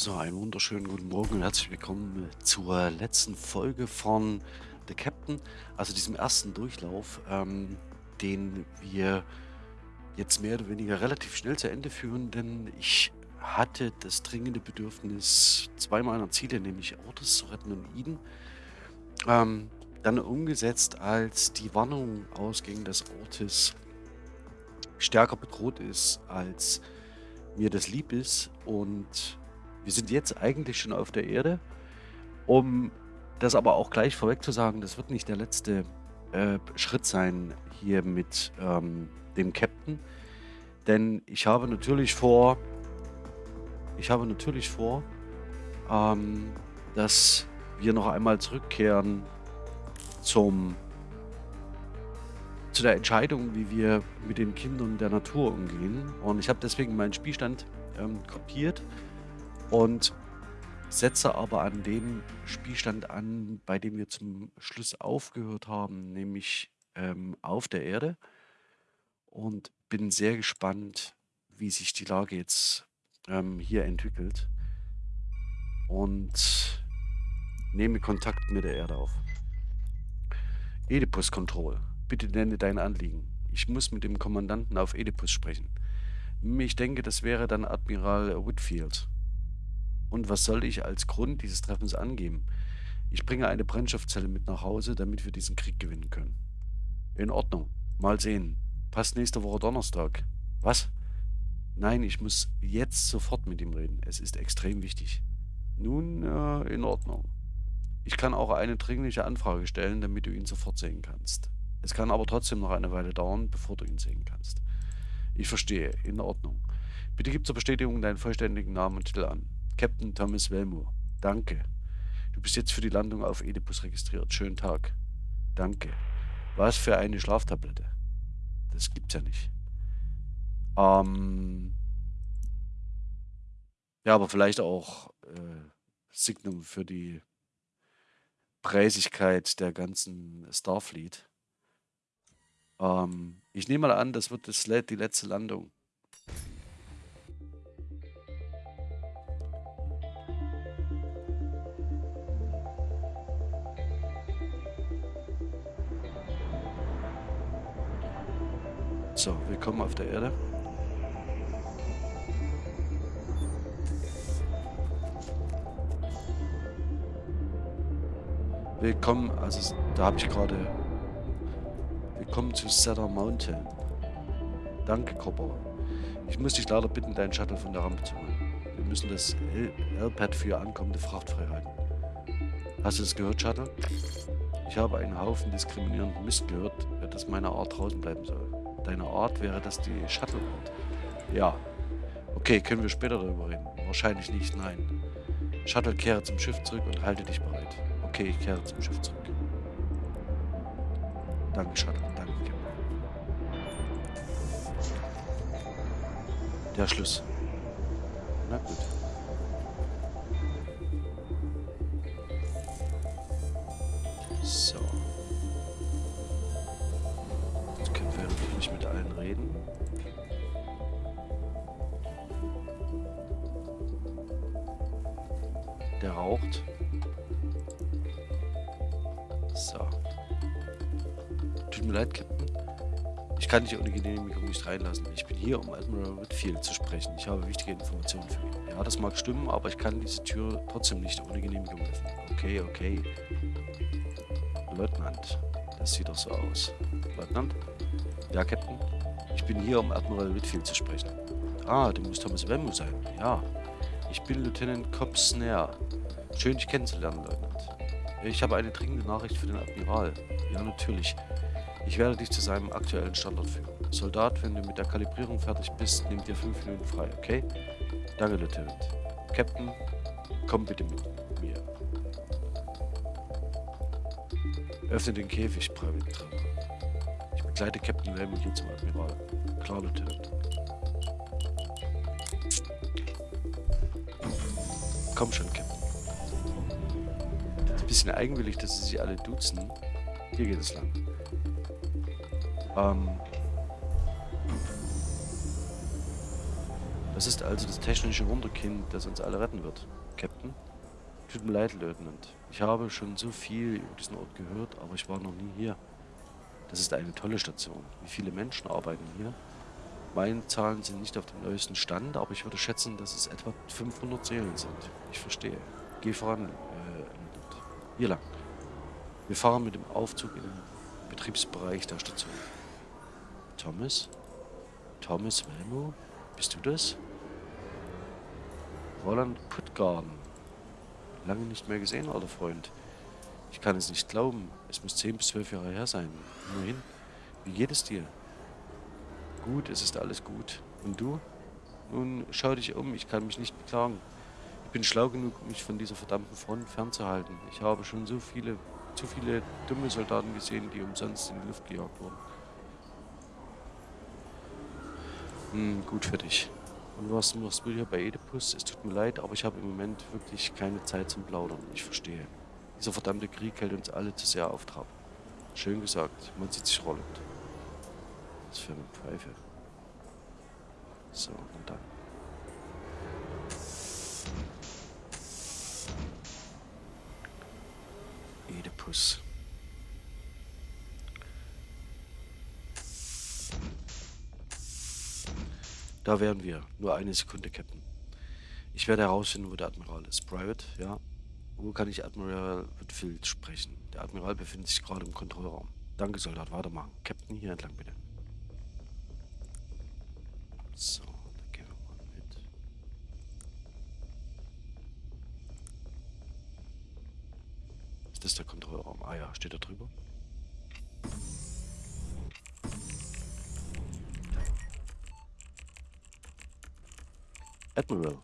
So, einen wunderschönen guten Morgen und herzlich willkommen zur letzten Folge von The Captain, also diesem ersten Durchlauf, ähm, den wir jetzt mehr oder weniger relativ schnell zu Ende führen, denn ich hatte das dringende Bedürfnis, zwei meiner Ziele, nämlich Ortes zu retten und Eden, ähm, dann umgesetzt, als die Warnung ausging, dass Ortis stärker bedroht ist, als mir das lieb ist und wir sind jetzt eigentlich schon auf der Erde. Um das aber auch gleich vorweg zu sagen, das wird nicht der letzte äh, Schritt sein hier mit ähm, dem Captain. Denn ich habe natürlich vor, ich habe natürlich vor, ähm, dass wir noch einmal zurückkehren zum zu der Entscheidung, wie wir mit den Kindern der Natur umgehen. Und ich habe deswegen meinen Spielstand ähm, kopiert und setze aber an dem Spielstand an, bei dem wir zum Schluss aufgehört haben, nämlich ähm, auf der Erde. Und bin sehr gespannt, wie sich die Lage jetzt ähm, hier entwickelt. Und nehme Kontakt mit der Erde auf. Oedipus Control. Bitte nenne dein Anliegen. Ich muss mit dem Kommandanten auf Oedipus sprechen. Ich denke, das wäre dann Admiral Whitfield. Und was soll ich als Grund dieses Treffens angeben? Ich bringe eine Brennstoffzelle mit nach Hause, damit wir diesen Krieg gewinnen können. In Ordnung. Mal sehen. Passt nächste Woche Donnerstag. Was? Nein, ich muss jetzt sofort mit ihm reden. Es ist extrem wichtig. Nun, äh, in Ordnung. Ich kann auch eine dringliche Anfrage stellen, damit du ihn sofort sehen kannst. Es kann aber trotzdem noch eine Weile dauern, bevor du ihn sehen kannst. Ich verstehe. In Ordnung. Bitte gib zur Bestätigung deinen vollständigen Namen und Titel an. Captain Thomas Wellmoor. Danke. Du bist jetzt für die Landung auf Oedipus registriert. Schönen Tag. Danke. Was für eine Schlaftablette. Das gibt's ja nicht. Ähm ja, aber vielleicht auch äh, Signum für die Preisigkeit der ganzen Starfleet. Ähm, ich nehme mal an, das wird das, die letzte Landung. So, willkommen auf der Erde. Willkommen, also da habe ich gerade... Willkommen zu Cedar Mountain. Danke, Copper. Ich muss dich leider bitten, deinen Shuttle von der Rampe zu holen. Wir müssen das L-Pad für ankommende Fracht freihalten. Hast du das gehört, Shuttle? Ich habe einen Haufen diskriminierenden Mist gehört, dass meine Art draußen bleiben soll deiner Art wäre das die Shuttle-Art. Ja. Okay, können wir später darüber reden? Wahrscheinlich nicht, nein. Shuttle, kehre zum Schiff zurück und halte dich bereit. Okay, ich kehre zum Schiff zurück. Danke, Shuttle. Danke. Der Schluss. Na gut. Mir leid, Captain. Ich kann dich ohne Genehmigung nicht reinlassen. Ich bin hier, um Admiral Whitfield zu sprechen. Ich habe wichtige Informationen für ihn. Ja, das mag stimmen, aber ich kann diese Tür trotzdem nicht ohne Genehmigung öffnen. Okay, okay. Leutnant, das sieht doch so aus. Leutnant? Ja, Captain? Ich bin hier, um Admiral Whitfield zu sprechen. Ah, du musst Thomas Wemmo sein. Ja. Ich bin Lieutenant Cobb Snare. Schön, dich kennenzulernen, Leutnant. Ich habe eine dringende Nachricht für den Admiral. Ja, natürlich. Ich werde dich zu seinem aktuellen Standort führen. Soldat, wenn du mit der Kalibrierung fertig bist, nimm dir fünf Minuten frei, okay? Danke, Lieutenant. Captain, komm bitte mit mir. Öffne den Käfig, Private Trevor. Begleite Captain Raymond hier zum Admiral. Klar, Lieutenant. Komm schon, Captain. Ist ein bisschen eigenwillig, dass sie sich alle duzen. Hier geht es lang. Ähm. Das ist also das technische Wunderkind, das uns alle retten wird. Captain? Tut mir leid, Leutnant. Ich habe schon so viel über diesen Ort gehört, aber ich war noch nie hier. Das ist eine tolle Station. Wie viele Menschen arbeiten hier? Meine Zahlen sind nicht auf dem neuesten Stand, aber ich würde schätzen, dass es etwa 500 Seelen sind. Ich verstehe. Geh voran, äh, hier lang. Wir fahren mit dem Aufzug in den Betriebsbereich der Station. Thomas? Thomas Welmo? Bist du das? Roland Puttgarden. Lange nicht mehr gesehen, alter Freund. Ich kann es nicht glauben. Es muss 10 bis 12 Jahre her sein. Immerhin. Wie geht es dir? Gut, es ist alles gut. Und du? Nun, schau dich um. Ich kann mich nicht beklagen. Ich bin schlau genug, mich von dieser verdammten Front fernzuhalten. Ich habe schon so viele, zu viele dumme Soldaten gesehen, die umsonst in die Luft gejagt wurden. Hm, gut für dich. Und was machst du hier bei Oedipus? Es tut mir leid, aber ich habe im Moment wirklich keine Zeit zum Plaudern. Ich verstehe. Dieser verdammte Krieg hält uns alle zu sehr auf Trab. Schön gesagt, man sieht sich rollend. Was für eine Pfeife. So, und dann. Oedipus. Da wären wir. Nur eine Sekunde, Captain. Ich werde herausfinden, wo der Admiral ist. Private, ja. Wo kann ich Admiral Whitfield sprechen? Der Admiral befindet sich gerade im Kontrollraum. Danke, Soldat. Weitermachen. Captain, hier entlang, bitte. So, dann gehen wir mal mit. Ist das der Kontrollraum? Ah ja, steht da drüber. Admiral.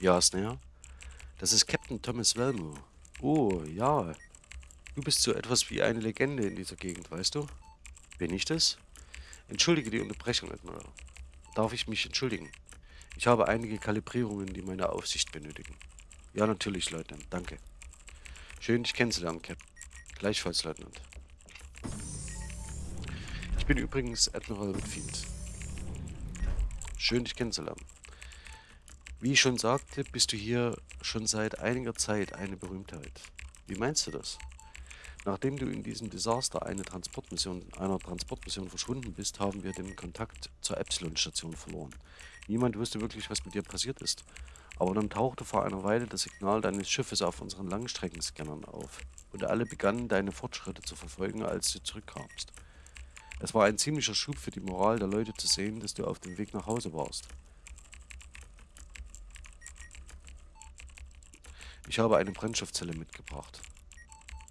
Ja, Snare. Das ist Captain Thomas Velmo. Oh, ja. Du bist so etwas wie eine Legende in dieser Gegend, weißt du? Bin ich das? Entschuldige die Unterbrechung, Admiral. Darf ich mich entschuldigen? Ich habe einige Kalibrierungen, die meine Aufsicht benötigen. Ja, natürlich, Leutnant. Danke. Schön, dich kennenzulernen, Captain. Gleichfalls, Leutnant. Ich bin übrigens Admiral Whitfield. Schön, dich kennenzulernen. Wie ich schon sagte, bist du hier schon seit einiger Zeit eine Berühmtheit. Wie meinst du das? Nachdem du in diesem Desaster eine Transportmission, einer Transportmission verschwunden bist, haben wir den Kontakt zur Epsilon-Station verloren. Niemand wusste wirklich, was mit dir passiert ist. Aber dann tauchte vor einer Weile das Signal deines Schiffes auf unseren Langstreckenscannern auf. Und alle begannen, deine Fortschritte zu verfolgen, als du zurückkamst. Es war ein ziemlicher Schub für die Moral der Leute zu sehen, dass du auf dem Weg nach Hause warst. Ich habe eine Brennstoffzelle mitgebracht.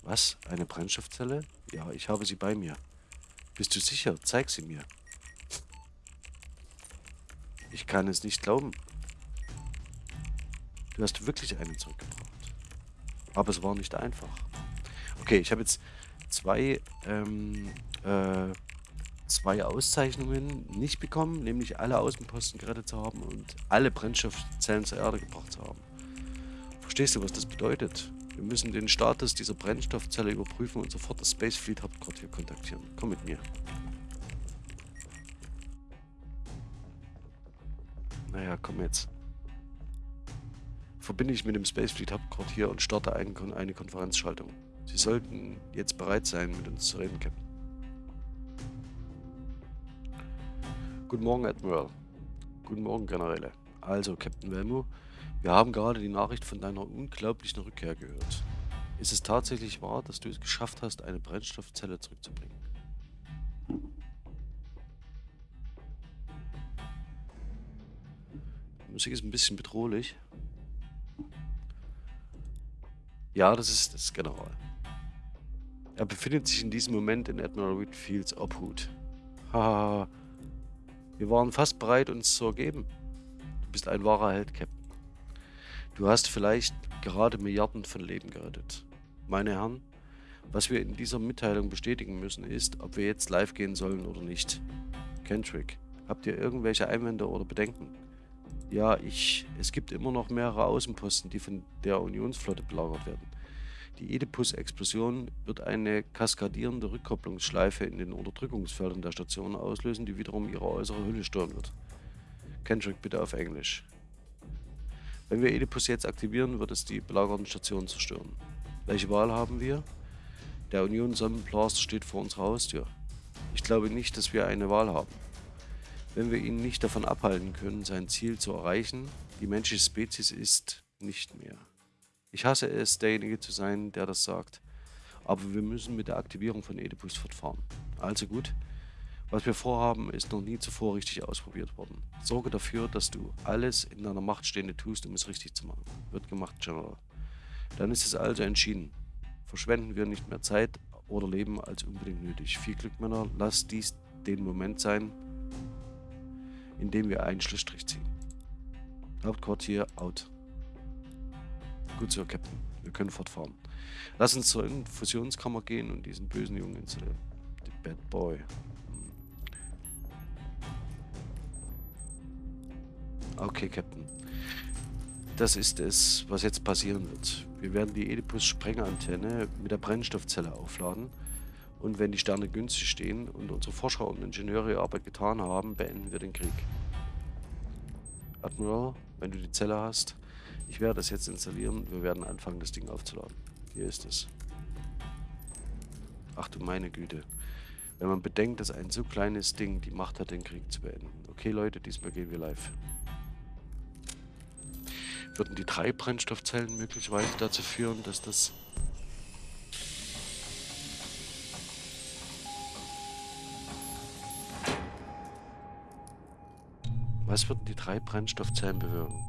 Was? Eine Brennstoffzelle? Ja, ich habe sie bei mir. Bist du sicher? Zeig sie mir. Ich kann es nicht glauben. Du hast wirklich eine zurückgebracht. Aber es war nicht einfach. Okay, ich habe jetzt zwei, ähm, äh, zwei Auszeichnungen nicht bekommen, nämlich alle Außenposten gerettet zu haben und alle Brennstoffzellen zur Erde gebracht zu haben. Verstehst du, was das bedeutet? Wir müssen den Status dieser Brennstoffzelle überprüfen und sofort das Space Fleet Hauptquartier kontaktieren. Komm mit mir. Naja, komm jetzt. Verbinde ich mit dem Space Fleet Hauptquartier und starte eine, Konferenzschaltung. Sie sollten jetzt bereit sein, mit uns zu reden, Captain. Guten Morgen, Admiral. Guten Morgen, Generäle. Also, Captain Velmo, wir haben gerade die Nachricht von deiner unglaublichen Rückkehr gehört. Ist es tatsächlich wahr, dass du es geschafft hast, eine Brennstoffzelle zurückzubringen? Die Musik ist ein bisschen bedrohlich. Ja, das ist das General. Er befindet sich in diesem Moment in Admiral Whitfields Obhut. Haha. Wir waren fast bereit, uns zu ergeben. Du bist ein wahrer Held, Captain. Du hast vielleicht gerade Milliarden von Leben gerettet. Meine Herren, was wir in dieser Mitteilung bestätigen müssen, ist, ob wir jetzt live gehen sollen oder nicht. Kentrick, habt ihr irgendwelche Einwände oder Bedenken? Ja, ich. Es gibt immer noch mehrere Außenposten, die von der Unionsflotte belagert werden. Die Oedipus-Explosion wird eine kaskadierende Rückkopplungsschleife in den Unterdrückungsfeldern der Station auslösen, die wiederum ihre äußere Hülle stören wird. Kendrick, bitte auf Englisch. Wenn wir Oedipus jetzt aktivieren, wird es die belagerten Stationen zerstören. Welche Wahl haben wir? Der Union Sonnenblaster steht vor unserer Haustür. Ich glaube nicht, dass wir eine Wahl haben. Wenn wir ihn nicht davon abhalten können, sein Ziel zu erreichen, die menschliche Spezies ist nicht mehr. Ich hasse es, derjenige zu sein, der das sagt. Aber wir müssen mit der Aktivierung von Oedipus fortfahren. Also gut, was wir vorhaben, ist noch nie zuvor richtig ausprobiert worden. Sorge dafür, dass du alles in deiner Macht Stehende tust, um es richtig zu machen. Wird gemacht, General. Dann ist es also entschieden. Verschwenden wir nicht mehr Zeit oder Leben als unbedingt nötig. Viel Glück, Männer. Lass dies den Moment sein, in dem wir einen Schlussstrich ziehen. Hauptquartier out. Gut so, Captain. Wir können fortfahren. Lass uns zur Infusionskammer gehen und diesen bösen Jungen installieren. The Bad Boy. Okay, Captain. Das ist es, was jetzt passieren wird. Wir werden die Oedipus-Sprengantenne mit der Brennstoffzelle aufladen. Und wenn die Sterne günstig stehen und unsere Forscher und Ingenieure ihre Arbeit getan haben, beenden wir den Krieg. Admiral, wenn du die Zelle hast, ich werde das jetzt installieren. Wir werden anfangen, das Ding aufzuladen. Hier ist es. Ach du meine Güte. Wenn man bedenkt, dass ein so kleines Ding die Macht hat, den Krieg zu beenden. Okay, Leute, diesmal gehen wir live. Würden die drei Brennstoffzellen möglicherweise dazu führen, dass das... Was würden die drei Brennstoffzellen bewirken?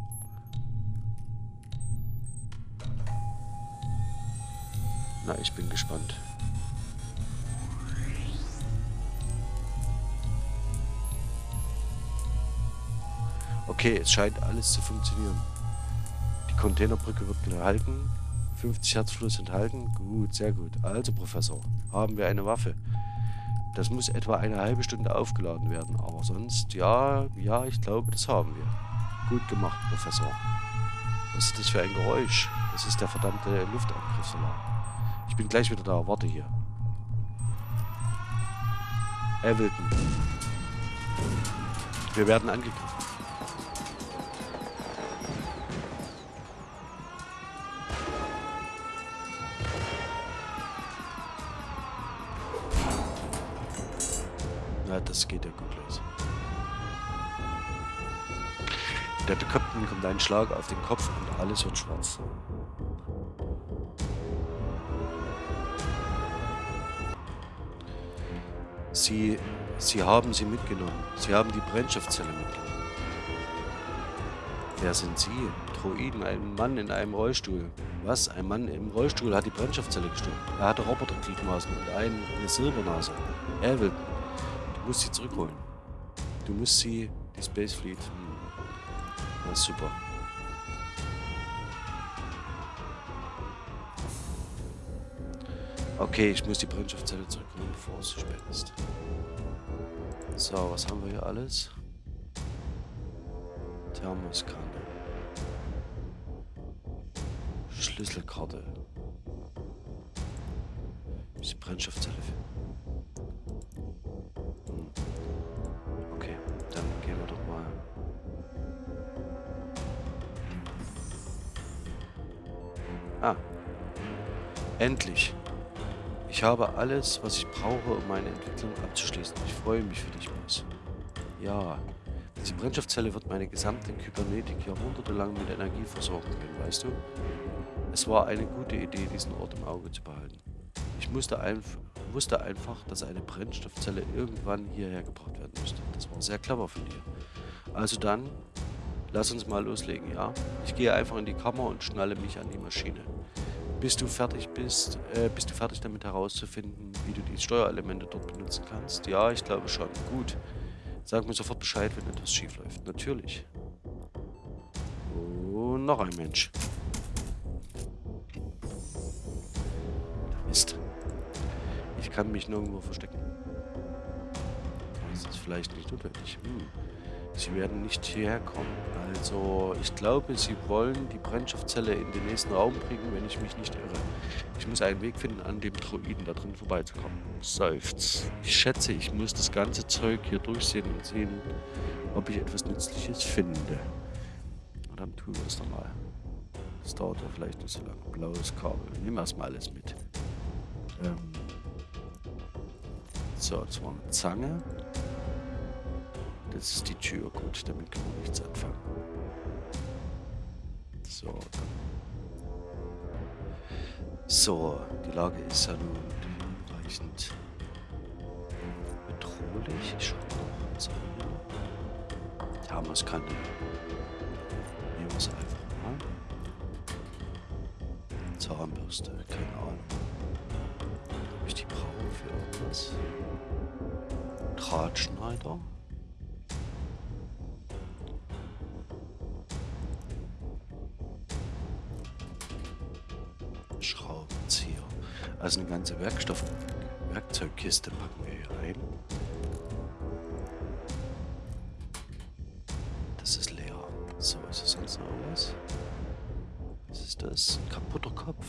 Na, ich bin gespannt. Okay, es scheint alles zu funktionieren. Containerbrücke wird gehalten. 50 Herzfluss enthalten. Gut, sehr gut. Also, Professor, haben wir eine Waffe. Das muss etwa eine halbe Stunde aufgeladen werden. Aber sonst, ja, ja, ich glaube, das haben wir. Gut gemacht, Professor. Was ist das für ein Geräusch? Das ist der verdammte Luftangriffsalarm. Ich bin gleich wieder da. Warte hier. Everton. Wir werden angegriffen. Das geht ja gut los. Der Captain kommt ein Schlag auf den Kopf und alles wird schwarz. Sie, Sie haben sie mitgenommen. Sie haben die Brennstoffzelle mitgenommen. Wer sind Sie? Droiden, ein Mann in einem Rollstuhl. Was? Ein Mann im Rollstuhl hat die Brennstoffzelle gestohlen. Er hatte Robotergliedmaßen und eine Silbernase. Er will. Du musst sie zurückholen. Du musst sie, die Space Fleet. Hm. Na super. Okay, ich muss die Brennstoffzelle zurückholen, bevor es zu spät ist. So, was haben wir hier alles? Thermoskanne. Schlüsselkarte. Ist die Brennstoffzelle hm. Endlich. Ich habe alles, was ich brauche, um meine Entwicklung abzuschließen. Ich freue mich für dich, Boss. Ja, diese Brennstoffzelle wird meine gesamte Kybernetik jahrhundertelang mit Energie versorgen können, weißt du? Es war eine gute Idee, diesen Ort im Auge zu behalten. Ich musste, einf wusste einfach, dass eine Brennstoffzelle irgendwann hierher gebracht werden müsste. Das war sehr clever von dir. Also dann, lass uns mal loslegen, ja? Ich gehe einfach in die Kammer und schnalle mich an die Maschine bis du fertig bist, äh, bist du fertig damit herauszufinden, wie du die Steuerelemente dort benutzen kannst? Ja, ich glaube schon. Gut. Sag mir sofort Bescheid, wenn etwas schief läuft. Natürlich. Und noch ein Mensch. Mist. Ich kann mich nirgendwo verstecken. Das ist vielleicht nicht notwendig. Hm. Sie werden nicht hierher kommen. Also, ich glaube, sie wollen die Brennstoffzelle in den nächsten Raum bringen, wenn ich mich nicht irre. Ich muss einen Weg finden, an dem Droiden da drin vorbeizukommen. Seufz. Ich schätze, ich muss das ganze Zeug hier durchsehen und sehen, ob ich etwas Nützliches finde. Und dann tun wir es doch mal. Das dauert ja vielleicht nicht so lange. Blaues Kabel. Nehmen wir erstmal alles mit. Ähm so, jetzt war eine Zange. Das ist die Tür. Gut, damit kann man nichts anfangen. So. So, die Lage ist ja nun hinreichend bedrohlich. Ich schaue mal haben wir es keine. Nehmen wir es einfach mal. Zahnbürste, keine Ahnung. Ob ich die brauche für irgendwas? Drahtschneider. Schraubenzieher. Also eine ganze Werkstoff Werkzeugkiste packen wir hier rein. Das ist leer. So, ist es sonst noch was? Was ist das? Ein kaputter Kopf.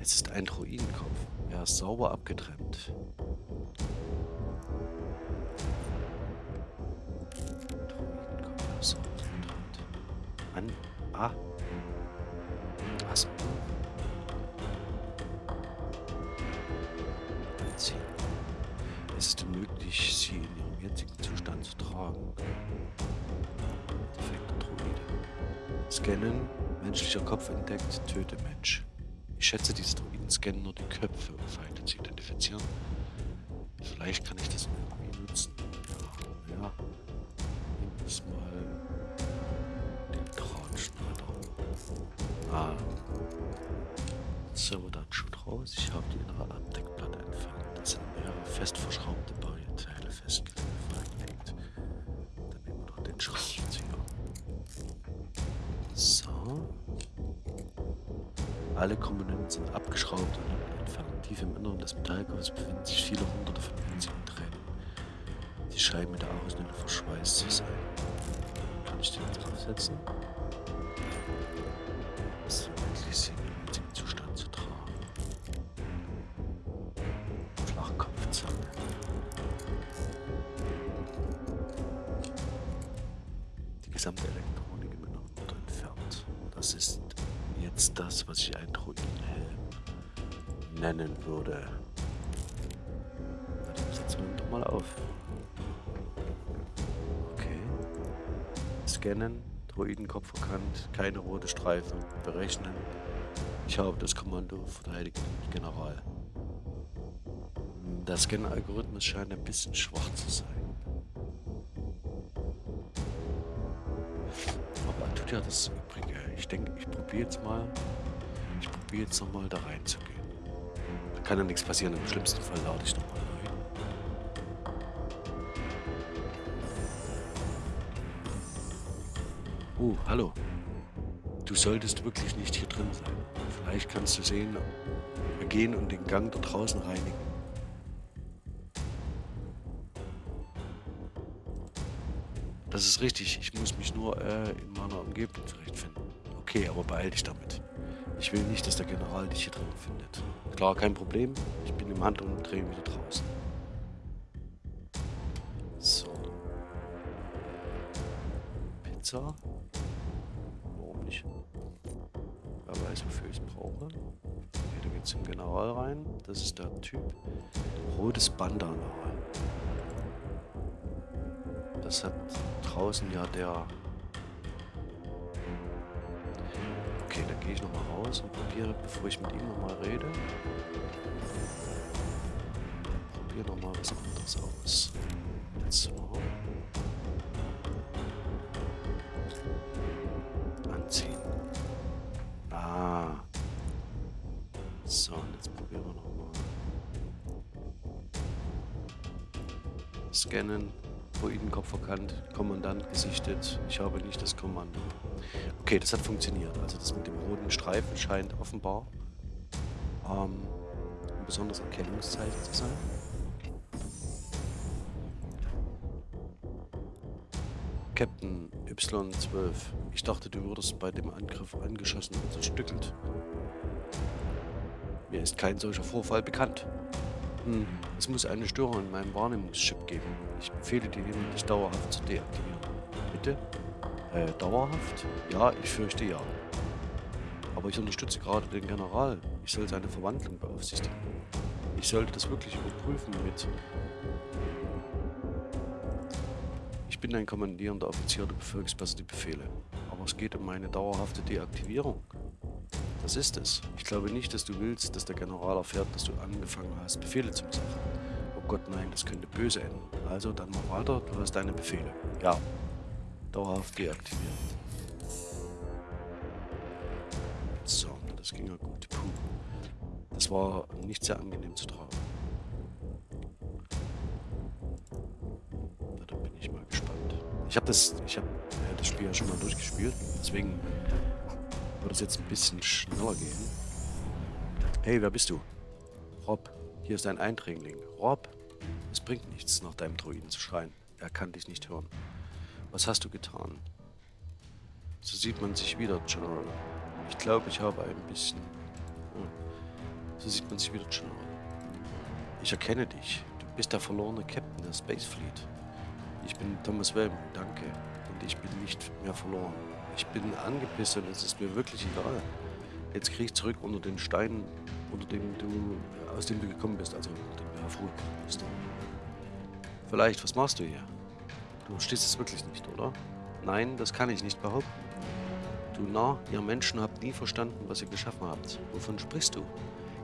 Es ist ein Druidenkopf. Er ist sauber abgetrennt. Scannen. Menschlicher Kopf entdeckt. Töte Mensch. Ich schätze, diese Druiden scannen nur die Köpfe, um Feinde zu identifizieren. Vielleicht kann ich das irgendwie nutzen. Ja, ja. Es mal den Drahtschneider. Ah. So, dann Schutt raus. Ich habe die innere Abdeckplatte entfernt. Das sind mehrere fest verschraubte Bauteile festgelegt. Dann nehmen wir noch den Schraubenzieher. Alle Komponenten sind abgeschraubt und entfernt. Tief im Inneren des Metallkörpers befinden sich viele hunderte von winzigen Tränen. Sie scheinen mit der Außenhülle verschweißt zu sein. Kann ich den jetzt draufsetzen? Das ist wirklich sie Druidenkopf erkannt, keine rote Streifen, berechnen. Ich habe das Kommando verteidigt, General. Der Scan-Algorithmus scheint ein bisschen schwach zu sein. Aber tut ja das Übrige. Ich denke, ich probiere jetzt mal. Ich probiere jetzt nochmal da reinzugehen. Da kann ja nichts passieren. Im schlimmsten Fall lade ich nochmal Uh, hallo. Du solltest wirklich nicht hier drin sein. Vielleicht kannst du sehen, wir gehen und den Gang da draußen reinigen. Das ist richtig. Ich muss mich nur äh, in meiner Umgebung zurechtfinden. Okay, aber beeil dich damit. Ich will nicht, dass der General dich hier drin findet. Klar, kein Problem. Ich bin im Handumdrehen wieder draußen. So. Pizza. Es brauche. Okay, da geht's zum General rein. Das ist der Typ. Rotes Bandana. Das hat draußen ja der... Okay, dann gehe ich nochmal raus und probiere, bevor ich mit ihm nochmal rede. Probiere nochmal was anderes aus. Jetzt so. Scannen. Druidenkopf erkannt, Kommandant gesichtet. Ich habe nicht das Kommando. Okay, das hat funktioniert. Also das mit dem roten Streifen scheint offenbar ähm, ein besonderes Erkennungszeichen zu sein. Captain Y12. Ich dachte, du wurdest bei dem Angriff angeschossen und zerstückelt. Mir ist kein solcher Vorfall bekannt. Hm, es muss eine Störung in meinem Wahrnehmungschip geben. Ich befehle dir hiermit, dich dauerhaft zu deaktivieren. Bitte? Äh, dauerhaft? Ja, ich fürchte ja. Aber ich unterstütze gerade den General. Ich soll seine Verwandlung beaufsichtigen. Ich sollte das wirklich überprüfen mit... Ich bin ein kommandierender Offizier, du befolgst besser die Befehle. Aber es geht um meine dauerhafte Deaktivierung. Das ist es. Ich glaube nicht, dass du willst, dass der General erfährt, dass du angefangen hast, Befehle zu missachten. Oh Gott, nein, das könnte böse enden. Also, dann mach weiter, du hast deine Befehle. Ja. Dauerhaft deaktiviert. So, das ging ja gut. Puh. Das war nicht sehr angenehm zu tragen. Da bin ich mal gespannt. Ich habe das, äh, das Spiel ja schon mal durchgespielt, deswegen es jetzt ein bisschen schneller gehen. Hey, wer bist du? Rob, hier ist ein Eindringling. Rob, es bringt nichts, nach deinem Druiden zu schreien. Er kann dich nicht hören. Was hast du getan? So sieht man sich wieder, General. Ich glaube, ich habe ein bisschen... Oh. So sieht man sich wieder, General. Ich erkenne dich. Du bist der verlorene Captain der Space Fleet. Ich bin Thomas Wellman, danke. Und ich bin nicht mehr verloren. Ich bin angepisst und es ist mir wirklich egal. Jetzt kriege ich zurück unter den Steinen, unter dem du, aus dem du gekommen bist, also unter dem du hervorgekommen bist. Vielleicht, was machst du hier? Du stehst es wirklich nicht, oder? Nein, das kann ich nicht behaupten. Du Narr, ihr Menschen habt nie verstanden, was ihr geschaffen habt. Wovon sprichst du?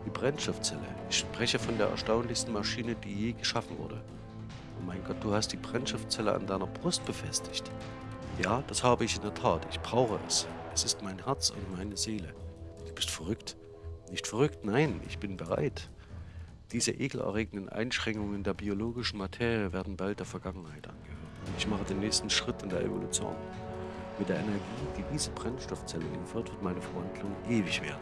Die Brennstoffzelle. Ich spreche von der erstaunlichsten Maschine, die je geschaffen wurde. Oh mein Gott, du hast die Brennstoffzelle an deiner Brust befestigt. Ja, das habe ich in der Tat. Ich brauche es. Es ist mein Herz und meine Seele. Du bist verrückt. Nicht verrückt, nein, ich bin bereit. Diese ekelerregenden Einschränkungen der biologischen Materie werden bald der Vergangenheit angehören. Ich mache den nächsten Schritt in der Evolution. Mit der Energie, die diese Brennstoffzelle liefert, wird meine Verwandlung ewig werden.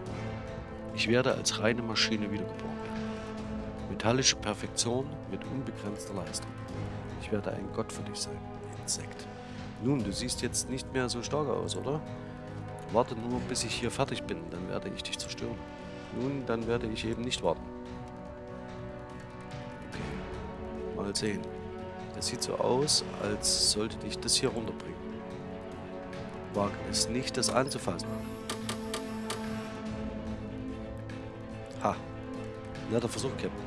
Ich werde als reine Maschine wiedergeboren werden. Metallische Perfektion mit unbegrenzter Leistung. Ich werde ein Gott für dich sein. Insekt. Nun, du siehst jetzt nicht mehr so stark aus, oder? Warte nur, bis ich hier fertig bin, dann werde ich dich zerstören. Nun, dann werde ich eben nicht warten. Okay, mal sehen. Das sieht so aus, als sollte dich das hier runterbringen. Wage es nicht, das anzufassen. Ha. Netter Versuch, Captain.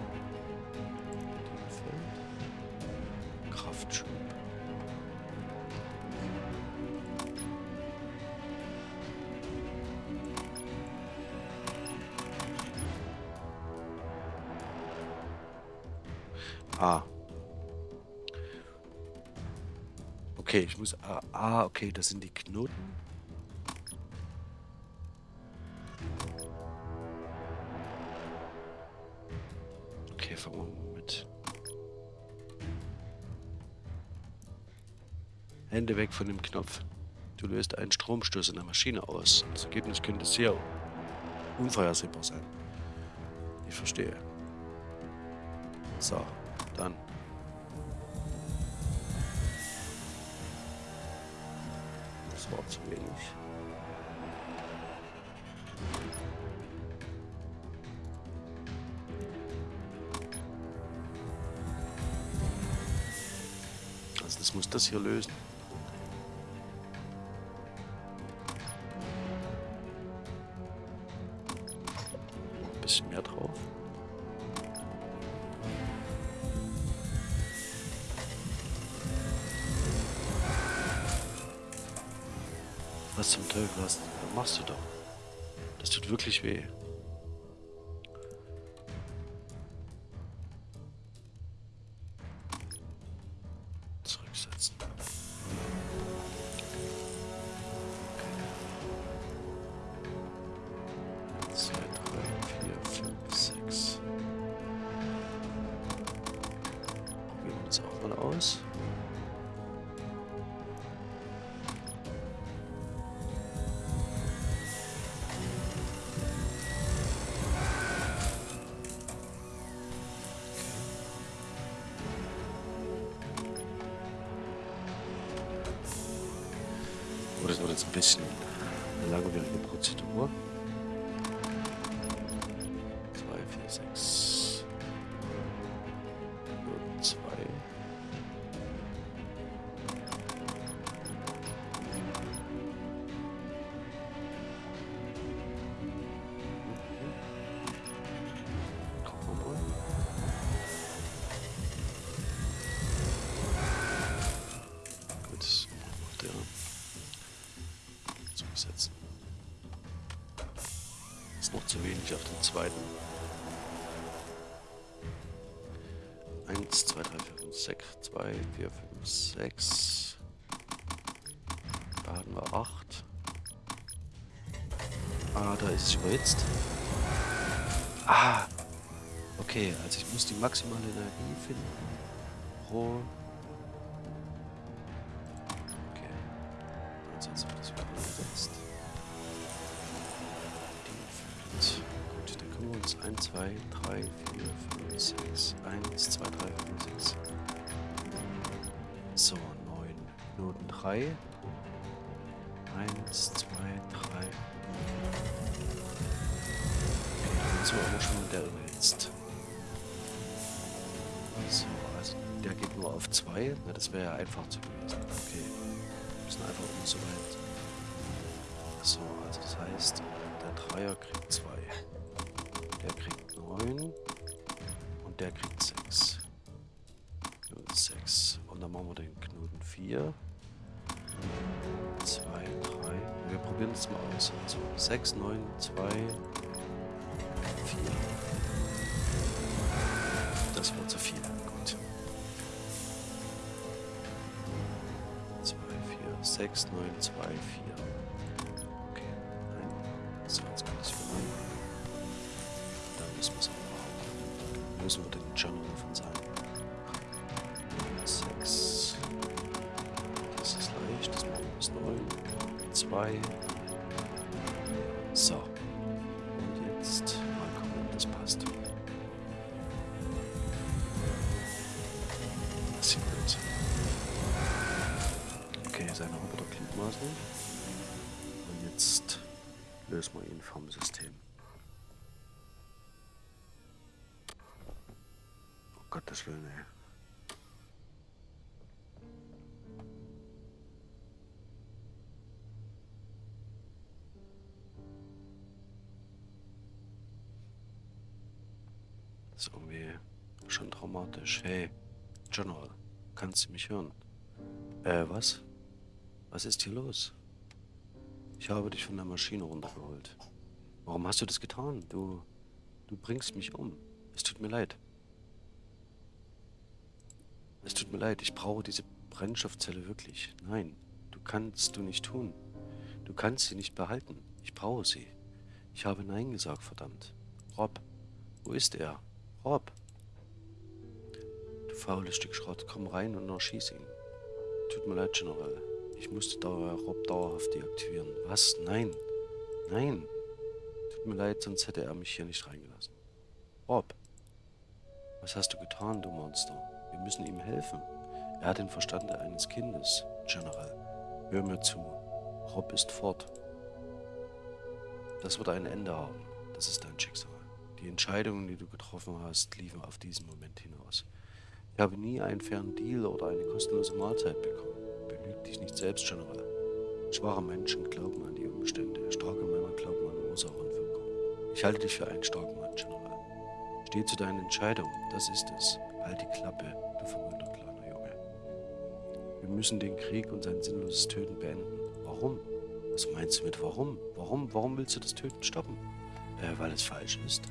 Okay, das sind die Knoten. Okay, fangen wir mit... Hände weg von dem Knopf. Du löst einen Stromstoß in der Maschine aus. Das Ergebnis könnte sehr unvorhersehbar sein. Ich verstehe. So, dann. Das muss das hier lösen. Ein bisschen mehr drauf. Was zum Teufel was machst du da? Das tut wirklich weh. Zugesetzt. Ist noch zu wenig auf den zweiten. 1, 2, 3, 4, 5, 6, 2, 4, 5, 6. Da hatten wir 8. Ah, da ist es überhitzt. Ah! Okay, also ich muss die maximale Energie finden. Pro. 2, 3, 4, 5, 6. 1, 2, 3, 4, 6. So, 9. Noten 3. 1, 2, 3. Okay, dann sind wir aber schon der überhitzt. So, also der geht nur auf 2. Na, das wäre ja einfach zu gewesen. Okay. Wir müssen einfach um so weit. So, also das heißt, der Dreier kriegt 2. Der kriegt 9. Und der kriegt 6. Knoten 6. Und dann machen wir den Knoten 4. 2, 3. Wir probieren es mal aus. Also 6, 9, 2, 4. Das war zu viel. Gut. 2, 4, 6, 9, 2, 4. Gottes Willen, ey. Das ist irgendwie schon traumatisch. Hey, General, kannst du mich hören? Äh, was? Was ist hier los? Ich habe dich von der Maschine runtergeholt. Warum hast du das getan? Du, du bringst mich um. Es tut mir leid. Es tut mir leid, ich brauche diese Brennstoffzelle wirklich. Nein, du kannst du nicht tun. Du kannst sie nicht behalten. Ich brauche sie. Ich habe Nein gesagt, verdammt. Rob, wo ist er? Rob. Du faules Stück Schrott, komm rein und erschieß ihn. Tut mir leid, General. Ich musste da Rob dauerhaft deaktivieren. Was? Nein. Nein. Tut mir leid, sonst hätte er mich hier nicht reingelassen. Rob. Was hast du getan, du Monster? Wir müssen ihm helfen. Er hat den Verstand eines Kindes, General. Hör mir zu. Rob ist fort. Das wird ein Ende haben. Das ist dein Schicksal. Die Entscheidungen, die du getroffen hast, liefen auf diesen Moment hinaus. Ich habe nie einen fairen Deal oder eine kostenlose Mahlzeit bekommen. Belüg dich nicht selbst, General. Schwache Menschen glauben an die Umstände. Starke Männer glauben an Ursache und Wirkung. Ich halte dich für einen starken Mann, General. Steh zu deinen Entscheidungen. Das ist es. Halt die Klappe, du verwöhnter kleiner Junge. Wir müssen den Krieg und sein sinnloses Töten beenden. Warum? Was meinst du mit warum? Warum? Warum willst du das Töten stoppen? Äh, weil es falsch ist.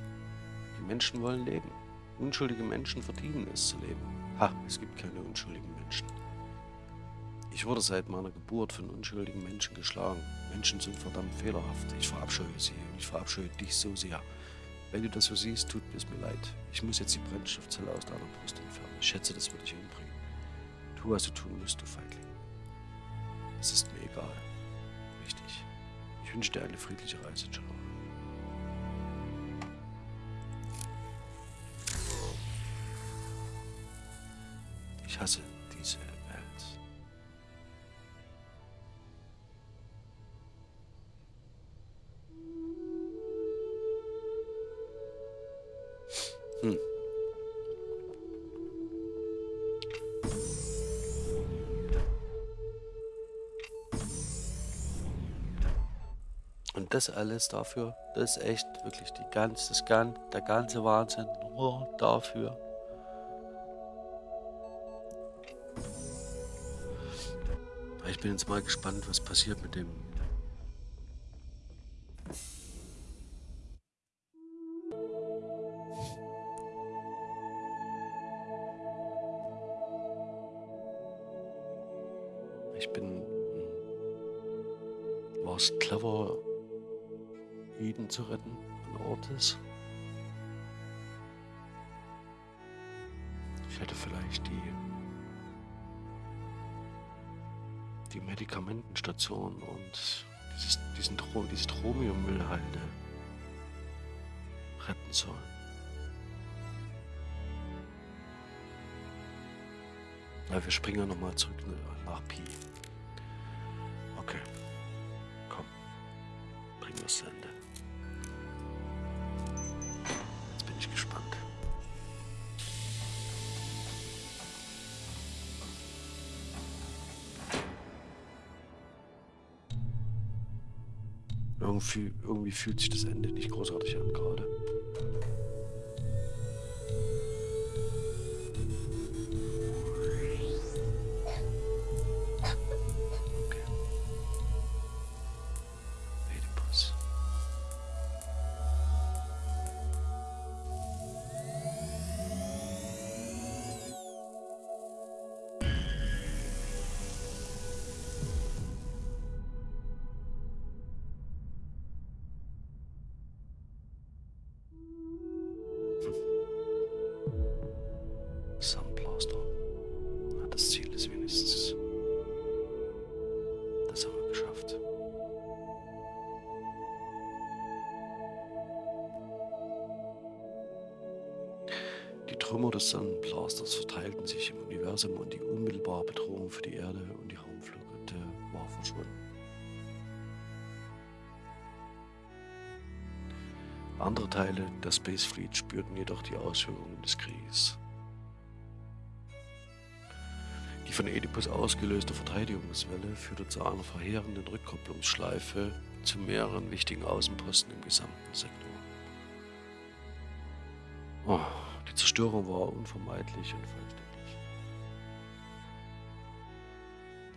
Die Menschen wollen leben. Unschuldige Menschen verdienen es zu leben. Ha, es gibt keine unschuldigen Menschen. Ich wurde seit meiner Geburt von unschuldigen Menschen geschlagen. Menschen sind verdammt fehlerhaft. Ich verabscheue sie und ich verabscheue dich so sehr. Wenn du das so siehst, tut es mir leid. Ich muss jetzt die Brennstoffzelle aus deiner Brust entfernen. Ich schätze, das würde dich umbringen. Tu, was du tun musst, du Feigling. Es ist mir egal. Richtig. Ich wünsche dir eine friedliche Reise, General. Ich hasse das alles dafür, das ist echt wirklich die ganze, das gan der ganze Wahnsinn nur dafür. Ich bin jetzt mal gespannt, was passiert mit dem Ich bin. War es clever, Eden zu retten an Ortes? Ich hätte vielleicht die. die Medikamentenstation und dieses, diesen diese Dromiummüllhalde retten sollen. Ja, wir springen nochmal zurück nach Pi. Okay. Irgendwie, fühlt sich das Ende nicht großartig an gerade. Des Sonnenblasters verteilten sich im Universum und die unmittelbare Bedrohung für die Erde und die Raumflugkette war verschwunden. Andere Teile der Space Fleet spürten jedoch die Auswirkungen des Krieges. Die von Oedipus ausgelöste Verteidigungswelle führte zu einer verheerenden Rückkopplungsschleife zu mehreren wichtigen Außenposten im gesamten Sektor. Oh. Zerstörung war unvermeidlich und vollständig.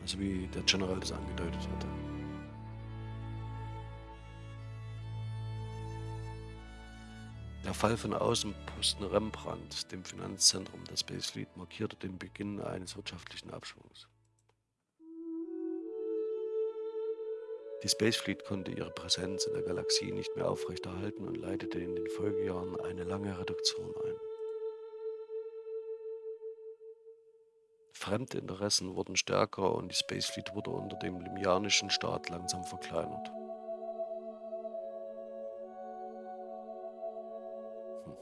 Also wie der General das angedeutet hatte. Der Fall von Außenposten Rembrandt, dem Finanzzentrum der Space Fleet, markierte den Beginn eines wirtschaftlichen Abschwungs. Die Space Fleet konnte ihre Präsenz in der Galaxie nicht mehr aufrechterhalten und leitete in den Folgejahren eine lange Reduktion ein. Fremde Interessen wurden stärker und die Space Fleet wurde unter dem limianischen Staat langsam verkleinert. Hm.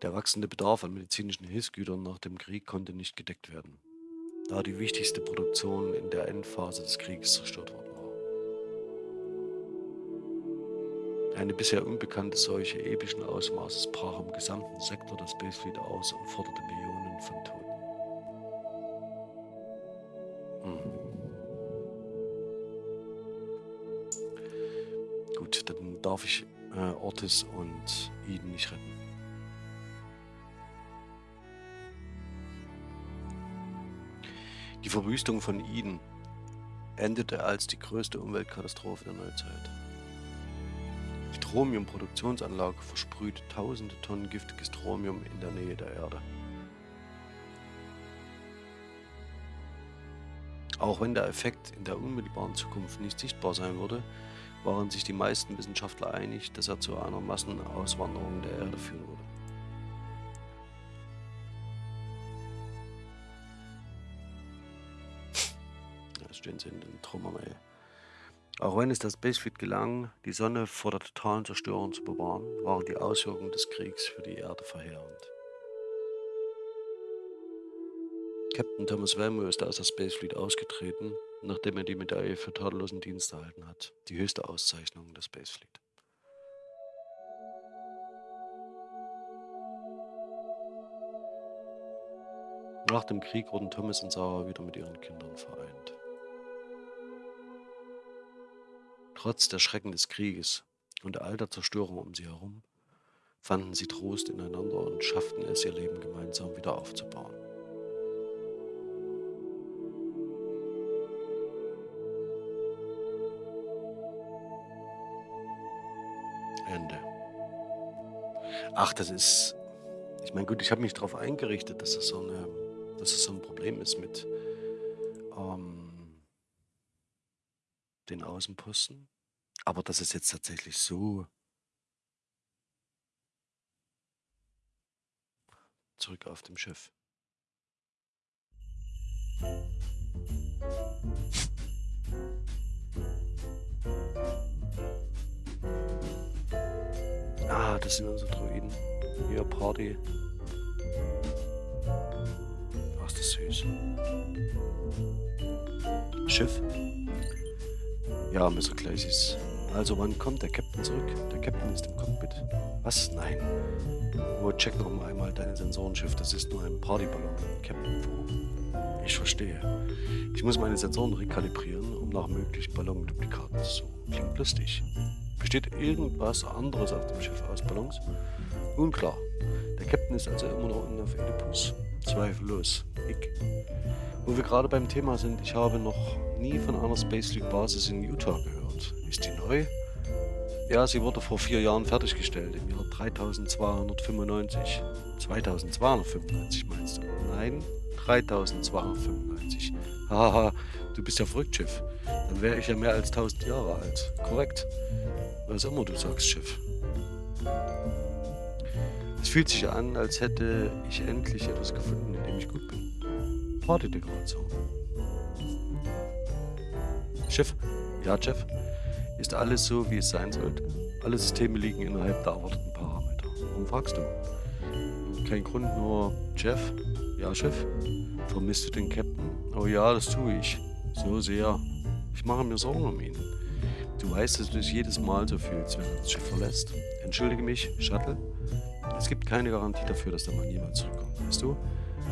Der wachsende Bedarf an medizinischen Hilfsgütern nach dem Krieg konnte nicht gedeckt werden, da die wichtigste Produktion in der Endphase des Krieges zerstört worden war. Eine bisher unbekannte Seuche epischen Ausmaßes brach im gesamten Sektor der Spacefleet aus und forderte Millionen von Toten. Hm. Gut, dann darf ich äh, Ortis und Eden nicht retten. Die Verwüstung von Eden endete als die größte Umweltkatastrophe der Neuzeit. Strontium-Produktionsanlage versprüht tausende Tonnen giftiges Strontium in der Nähe der Erde. Auch wenn der Effekt in der unmittelbaren Zukunft nicht sichtbar sein würde, waren sich die meisten Wissenschaftler einig, dass er zu einer Massenauswanderung der Erde führen würde. Da stehen sie in den Trümmern, ey. Auch wenn es der Spacefleet gelang, die Sonne vor der totalen Zerstörung zu bewahren, waren die Auswirkungen des Kriegs für die Erde verheerend. Captain Thomas Velmo ist aus der Spacefleet ausgetreten, nachdem er die Medaille für tadellosen Dienst erhalten hat, die höchste Auszeichnung der Spacefleet. Nach dem Krieg wurden Thomas und Sarah wieder mit ihren Kindern vereint. Trotz der Schrecken des Krieges und all der Zerstörung um sie herum fanden sie Trost ineinander und schafften es, ihr Leben gemeinsam wieder aufzubauen. Ende. Ach, das ist. Ich meine, gut, ich habe mich darauf eingerichtet, dass das so, das so ein Problem ist mit ähm, den Außenposten. Aber dass es jetzt tatsächlich so zurück auf dem Schiff. Ah, das sind unsere Druiden. Hier, Party. Ach, ist das süß. Schiff. Ja, Mr. Glacis. Also, wann kommt der Captain zurück? Der Captain ist im Cockpit. Was? Nein. Oh, check noch mal einmal deine Sensorenschiff. Das ist nur ein Partyballon in Captain-Form. Ich verstehe. Ich muss meine Sensoren rekalibrieren, um nach möglichen Ballonduplikaten zu suchen. Klingt lustig. Besteht irgendwas anderes auf dem Schiff aus Ballons? Nun klar. Der Captain ist also immer noch unten auf Oedipus. Zweifellos. Ich. Wo wir gerade beim Thema sind, ich habe noch nie von einer Space League Basis in Utah gehört. Ist die neu? Ja, sie wurde vor vier Jahren fertiggestellt, im Jahr 3295. 2295 meinst du? Nein, 3295. Haha, du bist ja verrückt, Schiff. Dann wäre ich ja mehr als 1000 Jahre alt. Korrekt. Was immer du sagst, Schiff. Es fühlt sich an, als hätte ich endlich etwas gefunden, in dem ich gut bin. Partydekoration. Schiff? Ja, Jeff? Ist alles so, wie es sein sollte? Alle Systeme liegen innerhalb der erwarteten Parameter. Warum fragst du? Kein Grund, nur Jeff? Ja, Chef? Vermisst du den Captain? Oh ja, das tue ich. So sehr. Ich mache mir Sorgen um ihn. Du weißt, dass du dich jedes Mal so fühlst, wenn du das Schiff verlässt. Entschuldige mich, Shuttle. Es gibt keine Garantie dafür, dass der Mann jemals zurückkommt, weißt du?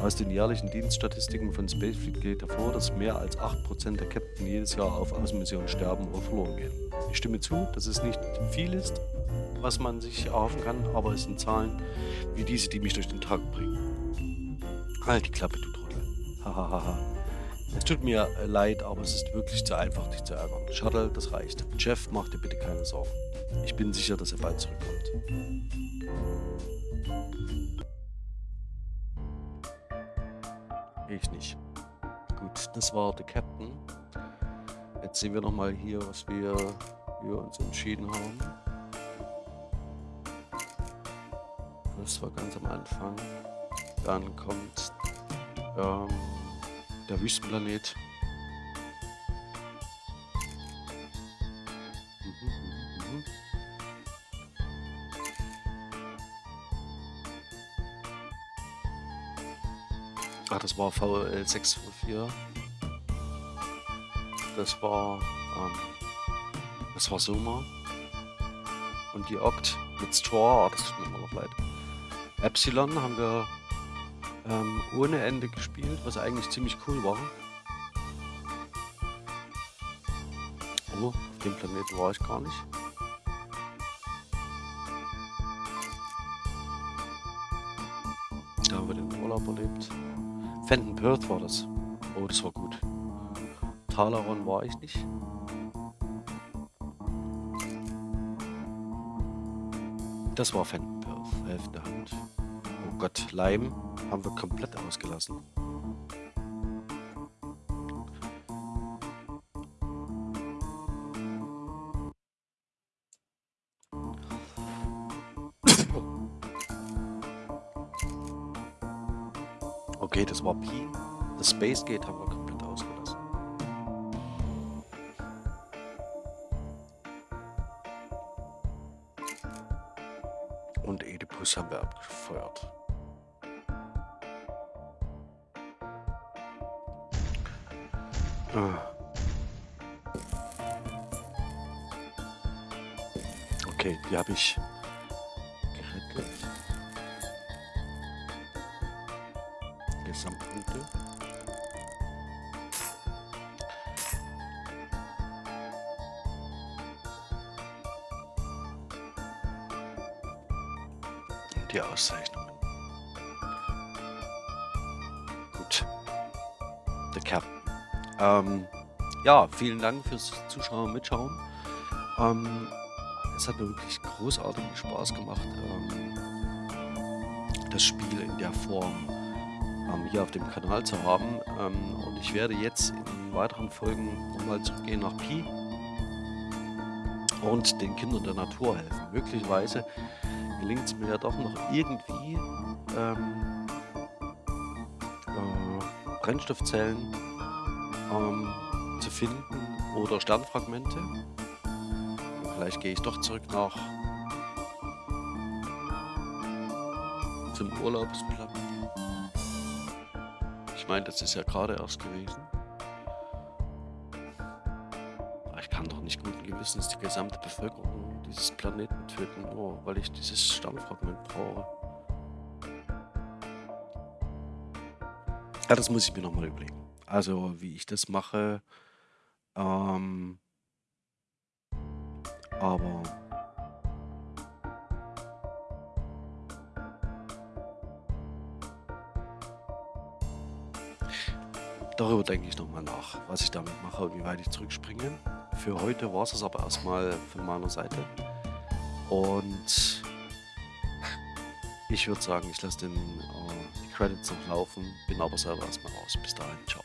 Aus den jährlichen Dienststatistiken von Spacefleet geht hervor, dass mehr als 8% der Captain jedes Jahr auf Außenmissionen sterben oder verloren gehen. Ich stimme zu, dass es nicht viel ist, was man sich erhoffen kann, aber es sind Zahlen wie diese, die mich durch den Tag bringen. Halt die Klappe, du Trottel. Hahaha. es tut mir leid, aber es ist wirklich zu einfach, dich zu ärgern. Shuttle, das reicht. Jeff, mach dir bitte keine Sorgen. Ich bin sicher, dass er bald zurückkommt. Ich nicht. Gut, das war der Captain. Jetzt sehen wir nochmal hier, was wir, wir uns entschieden haben. Das war ganz am Anfang. Dann kommt ähm, der Wüstenplanet. Das war VL 604. Das war, ähm, das war Soma. Und die Oct mit Straw, oh, das tut mir noch leid. Epsilon haben wir ähm, ohne Ende gespielt, was eigentlich ziemlich cool war. Oh, auf dem Planeten war ich gar nicht. Fenton Perth war das. Oh, das war gut. Talaron war ich nicht. Das war Fenton Perth, helfende Hand. Oh Gott, Leim haben wir komplett ausgelassen. Space Gate haben wir komplett ausgelassen. Und Oedipus haben wir abgefeuert. Ah. Okay, die habe ich Gesamtpunkte. Einige Auszeichnungen. Gut. The Captain. Ähm, ja, vielen Dank fürs Zuschauen und Mitschauen. Ähm, es hat mir wirklich großartigen Spaß gemacht, ähm, das Spiel in der Form ähm, hier auf dem Kanal zu haben. Ähm, und ich werde jetzt in weiteren Folgen nochmal zurückgehen nach Pi und den Kindern der Natur helfen. Möglicherweise gelingt es mir ja doch noch irgendwie ähm, äh, Brennstoffzellen ähm, zu finden oder Sternfragmente. Vielleicht gehe ich doch zurück nach zum Urlaubsplan. Ich meine, das ist ja gerade erst gewesen. Ich kann doch nicht guten Gewissens die gesamte Bevölkerung dieses Planeten töten, nur weil ich dieses Sternfragment brauche. Ja, das muss ich mir nochmal überlegen. Also, wie ich das mache. Ähm, aber darüber denke ich nochmal nach, was ich damit mache und wie weit ich zurückspringe. Für heute war es das aber erstmal von meiner Seite. Und ich würde sagen, ich lasse äh, die Credits noch laufen, bin aber selber erstmal raus. Bis dahin, ciao.